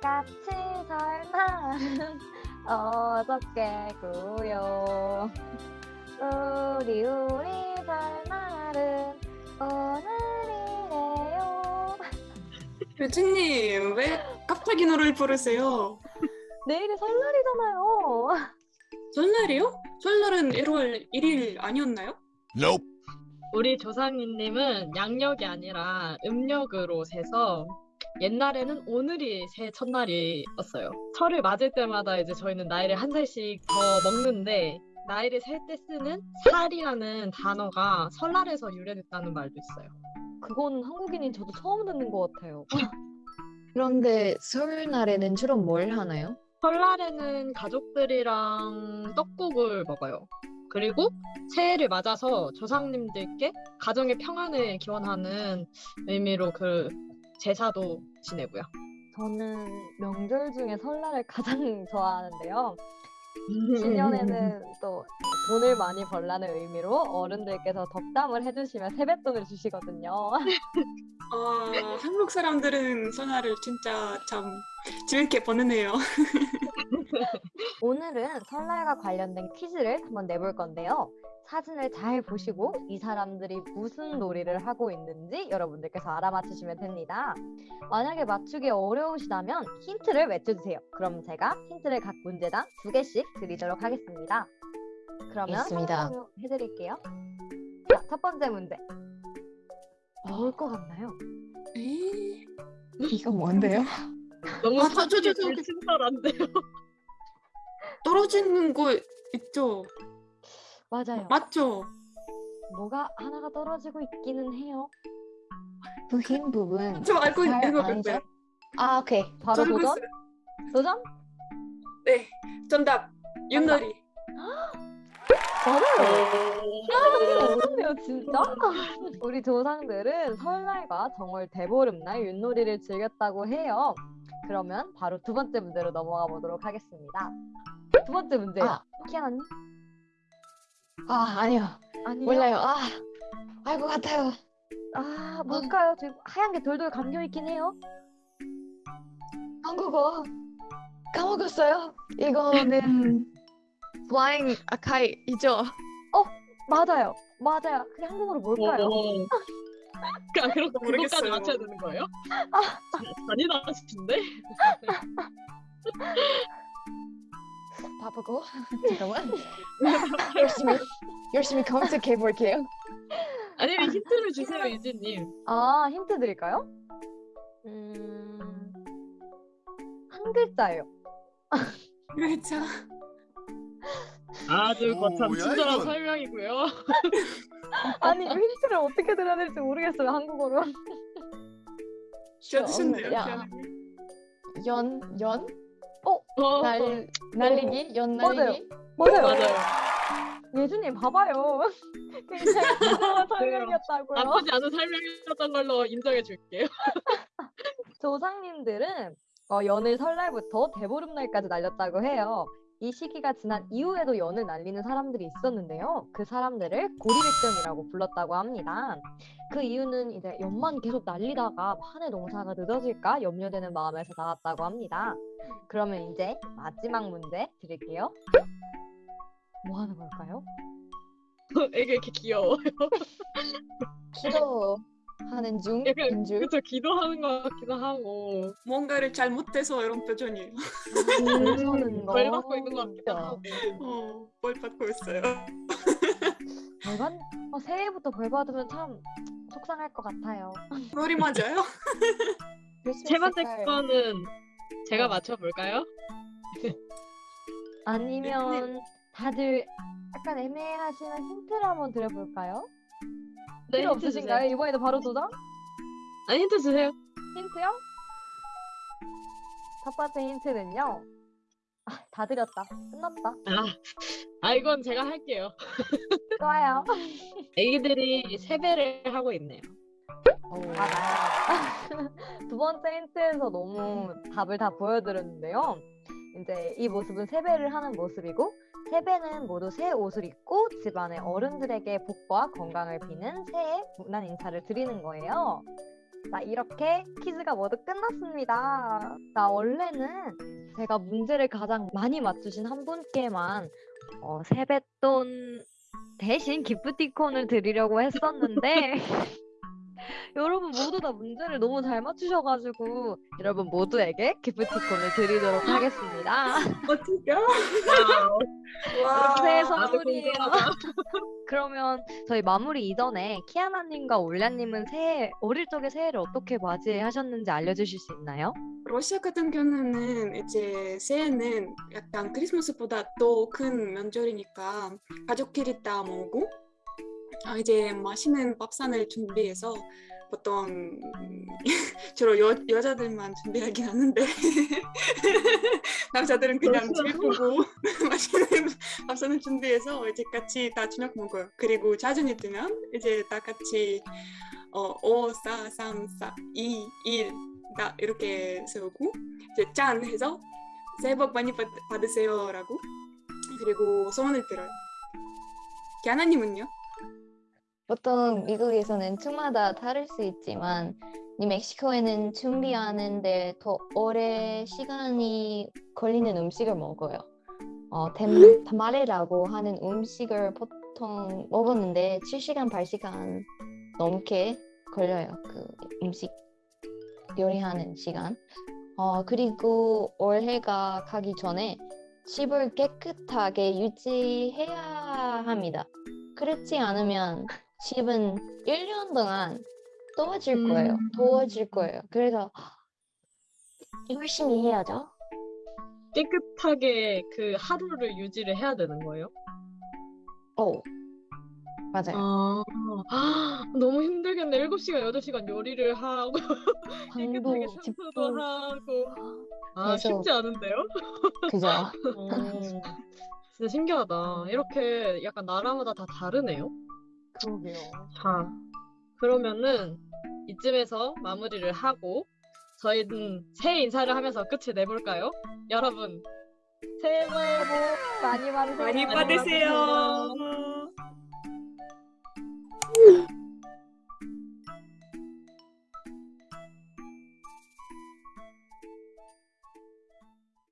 같이 설날은 어저께고요 우리 우리 설날은 오늘이래요 교주님 왜 갑자기 노래를 부르세요? 내일이 설날이잖아요 설날이요? 설날은 1월 1일 아니었나요? Nope. 우리 조상님은 양력이 아니라 음력으로 세서 옛날에는 오늘이 새 첫날이었어요. 설을 맞을 때마다 이제 저희는 나이를 한 살씩 더 먹는데 나이를 셀 때 쓰는 살이라는 단어가 설날에서 유래됐다는 말도 있어요. 그건 한국인인 저도 처음 듣는 것 같아요 그런데 설날에는 주로 뭘 하나요? 설날에는 가족들이랑 떡국을 먹어요. 그리고 새해를 맞아서 조상님들께 가정의 평안을 기원하는 의미로 그 제사도 지내고요. 저는 명절 중에 설날을 가장 좋아하는데요 신년에는 또 돈을 많이 벌라는 의미로 어른들께서 덕담을 해주시면 세뱃돈을 주시거든요. 아, 한국 사람들은 설날을 진짜 참 재밌게 보내네요. 오늘은 설날과 관련된 퀴즈를 한번 내볼 건데요. 사진을 잘 보시고 이 사람들이 무슨 놀이를 하고 있는지 여러분들께서 알아맞히시면 됩니다. 만약에 맞추기 어려우시다면 힌트를 외쳐주세요. 그럼 제가 힌트를 각 문제당 두 개씩 드리도록 하겠습니다. 그러면. 설명 해드릴게요. 자, 첫 번째 문제. 뭘 것 같나요? 에이, 이거 뭔데요? 너무 아, 저, 불친절한데요. 떨어지는 거 있죠? 맞아요. 맞죠? 뭐가 하나가 떨어지고 있기는 해요. 그 흰 부분. 저 알고 살 있는 거 안쪽? 같아요. 아 오케이. 바로 도전? 있어요. 도전? 네, 정답. 윷놀이. 맞아요. 어렵네요, 진짜. 우리 조상들은 설날과 정월 대보름날 윷놀이를 즐겼다고 해요. 그러면 바로 두 번째 문제로 넘어가 보도록 하겠습니다. 두 번째 문제. 아. 키아나님? 아 아니요. 아니요. 몰라요. 아 알 것 같아요. 아, 뭘까요? 지금 하얀 게 돌돌 감겨 있긴 해요. 한국어 까먹었어요. 이거는 flying kite이죠. 맞아요. 맞아요. 그게 한국어로 뭘까요? 오. 아, 그럼 그것까지 모르겠어요. 맞춰야 되는 거예요? 잔인하신데? 바쁘고 잠깐만. 열심히 열심히 검색해 볼게요. 아니면 힌트를 주세요, 이지님. 아, 힌트 드릴까요? 음... 한 글자예요. 그렇죠. 아주 오, 거참 뭐야, 친절한 이건? 설명이고요. 아니, 힌트를 어떻게 드려야 될지 모르겠어요, 한국어로. 쉬어주셨네요. 야. 기아나님. 연 연? 어, 날 날리기? 연 맞아요. 날리기? 맞아요. 맞아요. 예주님 봐봐요. 굉장히 부드러운 설명이었다고요. 나쁘지 않은 설명이었던 걸로 인정해 줄게요. 조상님들은 어, 연을 설날부터 대보름날까지 날렸다고 해요. 이 시기가 지난 이후에도 연을 날리는 사람들이 있었는데요. 그 사람들을 고리백정이라고 불렀다고 합니다. 그 이유는 이제 연만 계속 날리다가 한 해 농사가 늦어질까 염려되는 마음에서 나왔다고 합니다. 그러면 이제 마지막 문제 드릴게요. 뭐 하는 걸까요? 애가 이렇게 귀여워. 기도 하는 중 약간 인 줄. 그쵸 기도하는 것 같기도 하고 뭔가를 잘못해서 이런 표정이에요. 저는 벌 받고 있는 것 같기도 하고. 어, 뭘 받고 있어요. 벌 받... 어, 새해부터 벌 받으면 참 속상할 것 같아요. 머리 맞아요? 세 번째. 거는 제가 맞춰볼까요? 아니면 다들 약간 애매하시면 힌트를 한번 드려볼까요? 네, 필요 힌트 없으신가요? 주세요. 이번에도 바로 도전? 아 힌트 주세요. 힌트요? 첫 번째 힌트는요. 아, 다 드렸다. 끝났다. 아, 아 이건 제가 할게요. 좋아요. 애기들이 세배를 하고 있네요. 맞아요. 두 번째 힌트에서 너무 답을 다 보여드렸는데요. 이제 이 모습은 세배를 하는 모습이고 세배는 모두 새 옷을 입고 집안의 어른들에게 복과 건강을 비는 새해 문안 인사를 드리는 거예요. 자, 이렇게 퀴즈가 모두 끝났습니다. 자, 원래는 제가 문제를 가장 많이 맞추신 한 분께만 어, 세뱃돈 대신 기프티콘을 드리려고 했었는데 여러분 모두 다 문제를 너무 잘 맞추셔가지고 여러분 모두에게 기프티콘을 드리도록 하겠습니다. 어떡해? 와. 새해 아주 선물이에요. 그러면 저희 마무리 이전에 키아나님과 올냐님은 새해 어릴 적에 새해를 어떻게 맞이하셨는지 알려주실 수 있나요? 러시아 같은 경우는 이제 새해는 약간 크리스마스보다 더 큰 명절이니까 가족끼리 다 모으고 아, 이제 맛있는 밥상을 준비해서 보통 주로 여, 여자들만 준비하긴 하는데 남자들은 그냥 그렇죠. 집 보고 맛있는 밥상을 준비해서 이제 같이 다 저녁 먹어요. 그리고 자전이 뜨면 이제 다 같이 어, 5, 4, 3, 4, 2, 1, 다 이렇게 세우고 이제 짠 해서 새해 복 많이 받, 받으세요라고 그리고 소원을 들어요. 기아나님은요? 보통 미국에서는 층마다 다를 수 있지만 이 멕시코에는 준비하는데 더 오래 시간이 걸리는 음식을 먹어요. 어, 템, 타마레라고 하는 음식을 보통 먹었는데 7시간, 8시간 넘게 걸려요. 그 음식 요리하는 시간. 어, 그리고 올해가 가기 전에 집을 깨끗하게 유지해야 합니다. 그렇지 않으면 집은 1년 동안 더워질 거예요. 음. 더워질 거예요. 그래서 열심히 해야죠. 깨끗하게 그 하루를 유지를 해야 되는 거예요? 오, 맞아요. 아, 아, 너무 힘들겠네. 7시간, 8시간 요리를 하고, 깨끗하게 청소도 하고. 아, 계속. 쉽지 않은데요? 그죠? 어, 진짜 신기하다. 이렇게 약간 나라마다 다 다르네요. 그러게요. 자, 그러면은 이쯤에서 마무리를 하고 저희는 새해 인사를 하면서 끝을 내볼까요? 여러분, 새해 복 많이 받으세요. 많이 받으세요.